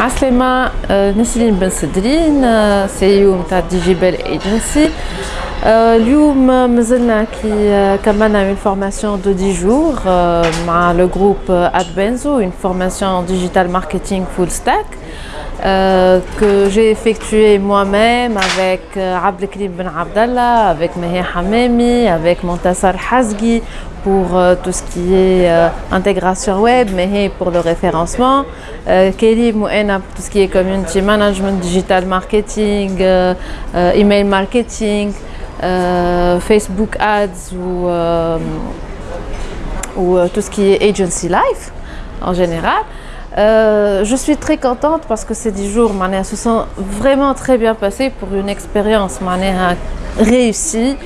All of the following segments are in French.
عسلامة نسرين بن سدرين آه، سي أو نتاع دي جي بال إيجنسي. اليوم مازلنا كي كملنا une formation de 10 jours مع le groupe Adbenzo une formation digital marketing full stack Euh, que j'ai effectué moi-même avec euh, Abdelkrim Ben Abdallah, avec Mehe Hamemi, avec Montassar Hazgi pour euh, tout ce qui est euh, intégration web, Mehe pour le référencement, euh, Kelly Mouena pour tout ce qui est community management, digital marketing, email marketing, Facebook ads ou, ou tout ce qui est agency life en général. Euh, je suis très contente parce que ces 10 jours se sont vraiment très bien passés pour une expérience réussie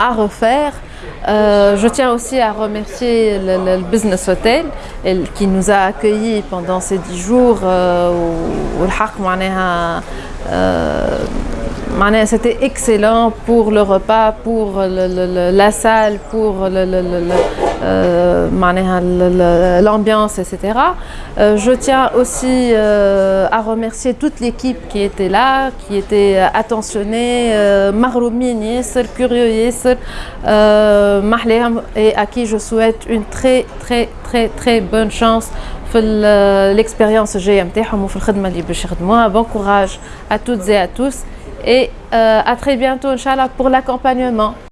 à refaire. Euh, je tiens aussi à remercier le, Business Hotel qui nous a accueillis pendant ces 10 jours. Euh, c'était excellent pour le repas, pour la salle, pour euh, l'ambiance, etc. Euh, je tiens aussi euh, à remercier toute l'équipe qui était là, qui était attentionnée, marroumine, curieux, et à qui je souhaite une très très très très bonne chance l'expérience GMT. Bon courage à toutes et à tous et à très bientôt Inch'Allah pour l'accompagnement.